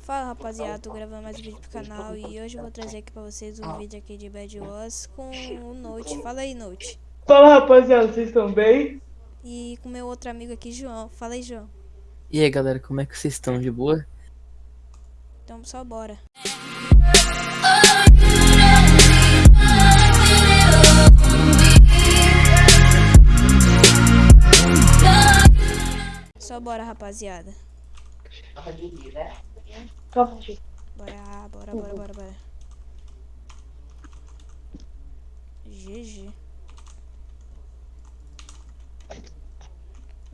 Fala rapaziada, tô gravando mais um vídeo pro canal e hoje eu vou trazer aqui pra vocês um vídeo aqui de Bad Wars com o Note. Fala aí, Note. Fala rapaziada, vocês estão bem? E com meu outro amigo aqui, João. Fala aí, João. E aí galera, como é que vocês estão? De boa? Então só bora. Só bora, rapaziada. Bora, bora, bora, bora, bora. GG.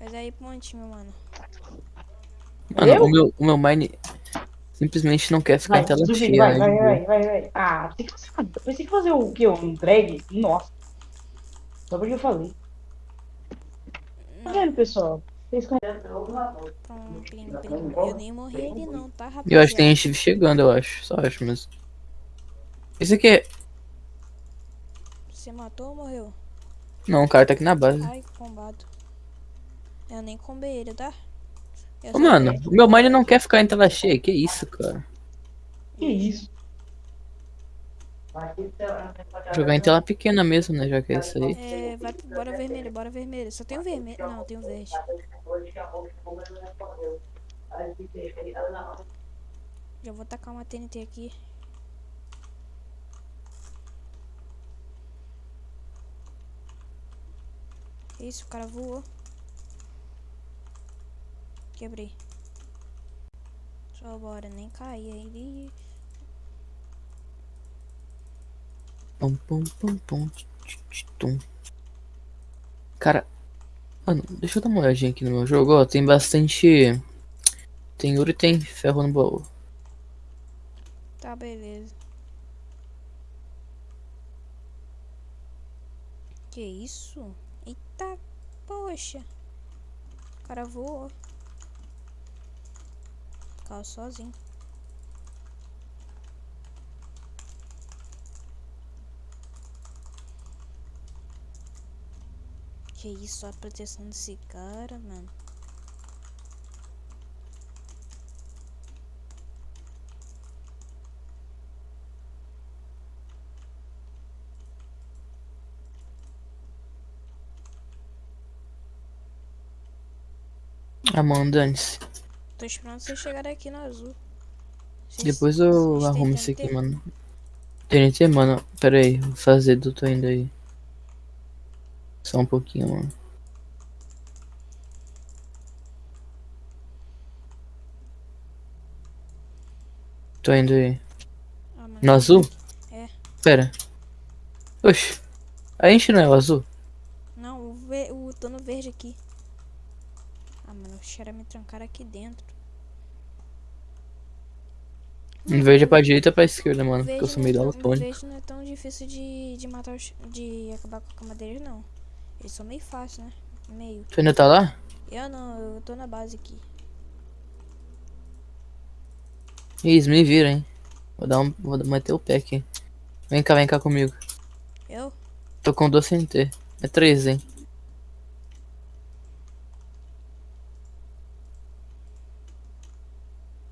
Mas aí, ponte, meu mano. Mano, Eu? o meu, o meu mine simplesmente não quer ficar Vai, em tela cheia, vai, né? vai, vai, vai, vai. Ah, tem que fazer, pensei que fazer o quê? Um drag? Nossa. Só porque eu falei. Tá vendo, pessoal? Plim, plim. Eu nem morri ele não, tá, rapaziada? Eu acho que tem gente chegando, eu acho. Só acho mesmo. Esse aqui é. Você matou ou morreu? Não, o cara tá aqui na base. Ai, combado. Eu nem combei ele, tá? Eu Ô, mano, o meu mine não quer ficar em tela cheia. Que isso, cara? Que isso? Jogar em tela pequena mesmo, né? Já que é isso aí. É, vai, bora vermelho, bora vermelho. Só tem o vermelho. Não, tem o verde. Já vou tacar uma TNT aqui. Isso, o cara voou. Quebrei. Só bora, nem cair aí. Pum, tch, tch, tch, tum. Cara, mano, deixa eu dar uma olhadinha aqui no meu jogo. Ó, tem bastante. Tem ouro e tem ferro no baú. Tá, beleza. Que isso? Eita, poxa. O cara voou. Caiu sozinho. Que isso, a proteção desse cara, mano. Mano, dane-se. Tô esperando vocês chegarem aqui no azul. Vocês- Depois eu arrumo isso aqui, mano. TNT, mano. Pera aí, vou fazer do tô indo aí. Só um pouquinho, mano. Tô indo aí. Ah, No azul? É. Pera. Oxi. A gente não é o azul? Não, o, ve o tô no verde aqui. Ah, mano, os caras me trancaram aqui dentro. Em verde é pra direita ou pra esquerda, mano. Porque eu sou é meio tão- daltônico. Verde não é tão difícil de, de matar os, de acabar com a cama deles, não. Eles são meio fáceis, né? Meio. Tu ainda tá lá? Eu não, eu tô na base aqui. Isso, me vira, hein. Vou dar um. Vou meter o pé aqui. Vem cá, vem cá comigo. Eu? Tô com dois CNT. É três, hein.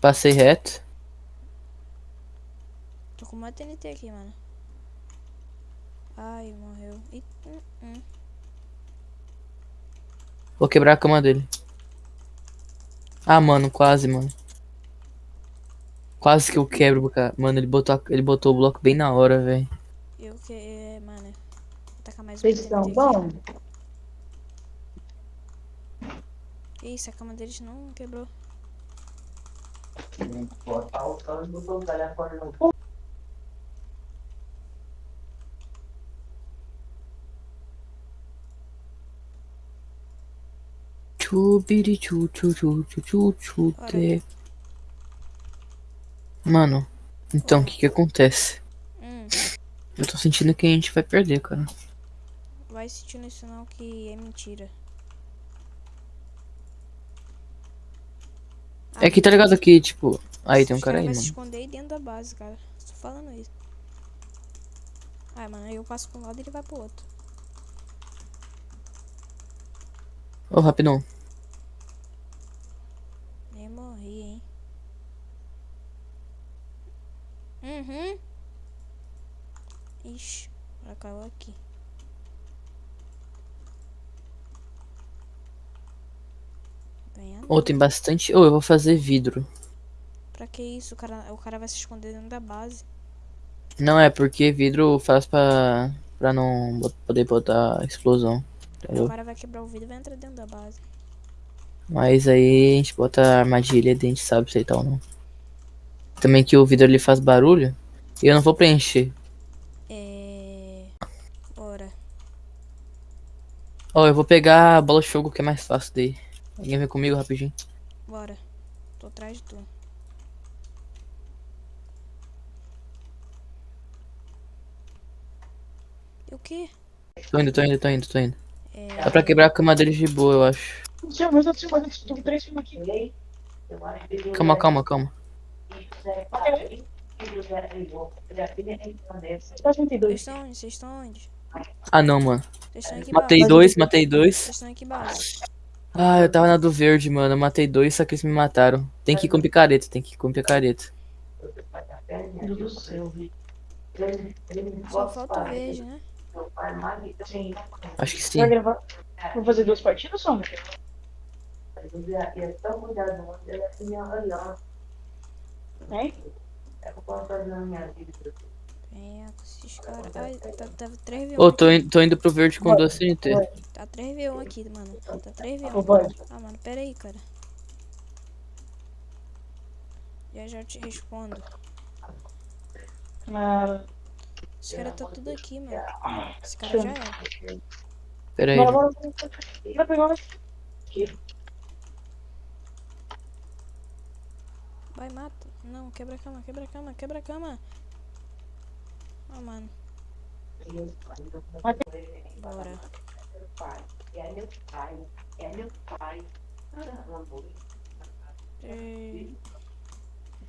Passei reto. Tô com uma TNT aqui, mano. Ai, morreu. Ih, hum, hum. Vou quebrar a cama dele. Ah, mano, quase, mano. Quase que eu quebro, cara. Mano, ele botou, a- ele botou o bloco bem na hora, velho. Eu que. É, mano. Vou tacar mais uma Vocês estão bom? Isso, a cama deles não quebrou. Chubiri Mano, então o que que acontece? Hum, Eu tô sentindo que a gente vai perder, cara. vai sentindo isso não que é mentira. É que tá ligado aqui, tipo. Aí tem um cara aí, vai se mano. esconder dentro da base, cara. Tô falando isso. Ai, mano, aí eu passo pra um lado e ele vai pro outro. Ô, rapidão. Nem morri, hein. Uhum. Ixi, ela caiu aqui. Ô, tem bastante. Ô, eu vou fazer vidro. Pra que isso? O cara, o cara vai se esconder dentro da base. Não é porque vidro faz pra. pra não poder botar explosão. O Entendeu? cara vai quebrar o vidro e vai entrar dentro da base. Mas aí a gente bota a armadilha e a gente sabe se ele tá ou não. Também que o vidro ele faz barulho. E eu não vou preencher. É. Bora. Ó, eu vou pegar a bola de fogo que é mais fácil daí. Alguém vem comigo rapidinho. Bora. Tô atrás de tu. E o quê? Tô indo, tô indo, tô indo, tô indo. É. Dá pra quebrar a cama deles de boa, eu acho. Calma, calma, calma. 32. Vocês estão onde? Vocês estão onde? Ah não, mano. Matei dois, matei dois. Vocês estão aqui base. Ah, eu tava na do verde, mano. Eu matei dois, só que eles me mataram. Tem que ir com picareta, tem que ir com picareta. Meu Deus do céu, velho. Só falta verde, né? Sim. Acho que sim. Vai gravar? Vou fazer duas partidas, só? Hein? Vem com esses caras. Ai, tá, tá 3v1. Ô, tô, in- tô indo pro verde com duas TNT. Tá 3v1 aqui, mano. Tá Ô, 3v1. vai. Ah, mano, pera aí, cara. Já já te respondo. Ah, Esse cara tá tudo aqui, mano. Esse cara já é. Pera aí. Vai pegar. Vai, mata. Não, quebra a cama, quebra a cama, quebra a cama. Ah, mano. Bora. É,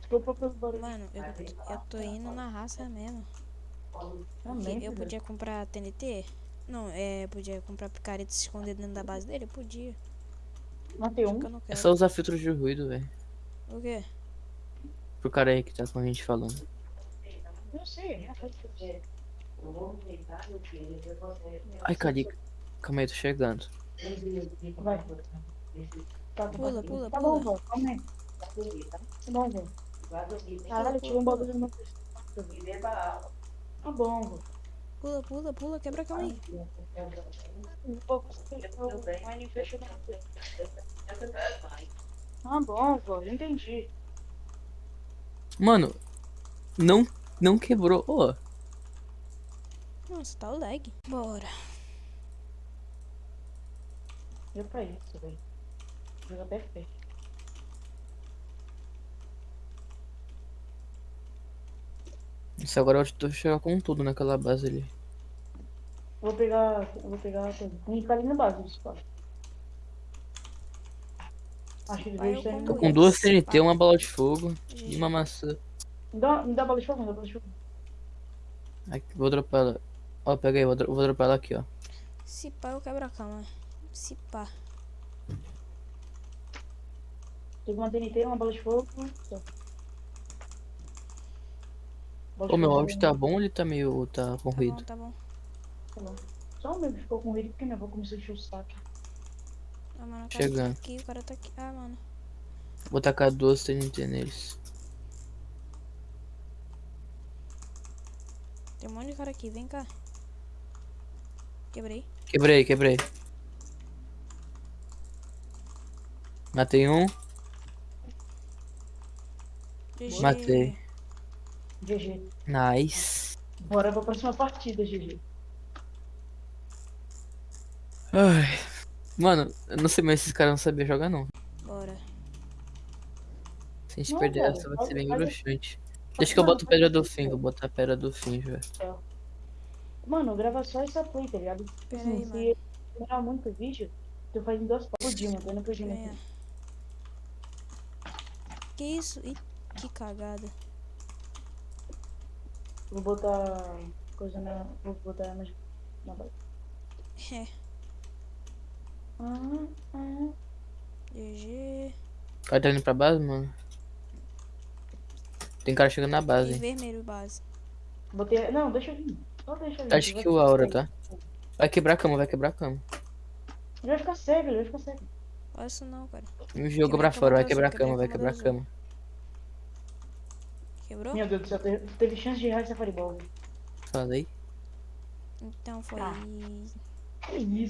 Desculpa pelo barulho. Mano, eu, eu tô indo na raça mesmo. Também, Eu filho. podia comprar TNT? Não, é, podia comprar picareta e se esconder dentro da base dele? Eu podia. Matei um. É só usar filtro de ruído, velho. O quê? Pro cara aí que tá com a gente falando. Eu sei, é. Ai, carica. Calma aí, tô chegando. Vai. Tá, Pula, pula, Tá bom, pula. vô. Calma aí. Tá bom, vô. Caralho, tirou um bagulho do meu. Tá bom, vô. Pula, pula, pula, quebra a cama aí. Tá bom, vô. Já entendi. Mano, não, não quebrou. Ô, Nossa, tá o lag. Bora. Deu pra isso, velho. Até fé. isso agora eu tô chegando com tudo naquela base ali. Vou pegar. eu Vou pegar. Tem que ficar ali na base, quatro. Acho que Tô com duas TNT, uma bola de fogo e uma maçã. Me dá, me dá bala de fogo, me dá bala de fogo. Aqui, vou dropar ela. Ó, pega aí, vou, vou dropar ela aqui, ó. Se pá, eu quebro a cama. Se pá. Tem uma TNT, uma bala de fogo. Ô, meu áudio tá bom ou ele tá meio. tá Tá bom, corrido? tá bom. tá bom. Só o meu que ficou com ele porque minha avó começou a encher o saco. Ah, mano, o cara Chegando. tá aqui, o cara tá aqui. Ah, mano. Vou tacar duas TNT neles. Tem um monte de cara aqui, vem cá. Quebrei. Quebrei, quebrei. Matei um, GG. matei. GG. Nice. Bora pra próxima partida, GG. Ai. Mano, eu não sei mais se esses caras não sabiam jogar, não. Bora. Se a gente Não, perder cara, essa, vai ser bem mas- bruxante. Deixa que eu boto pedra do fim, vou botar pedra do fim já. Mano, grava só essa play, tá ligado? Assim, aí, se mano. demorar muito o vídeo, tu faz em duas partes por dia, mantendo pro. Venha. Que isso? Ih, que cagada. Vou botar coisa na. Vou botar na. na base. É. Ah, ah. GG. Cara tá indo pra base, mano? Tem cara chegando na base. vermelho base. Botei. Não, deixa eu vir. Só deixa eu vir. Acho que o Aura, tá? Vai quebrar a cama, vai quebrar a cama. Ele vai ficar cego, ele vai ficar cego. Olha isso não, cara. Me jogou pra fora, vai quebrar a cama, vai quebrar a cama. Quebrou? Meu Deus do céu, teve, teve chance de errar essa fireball. Falei. Então foi. Ah. Que isso?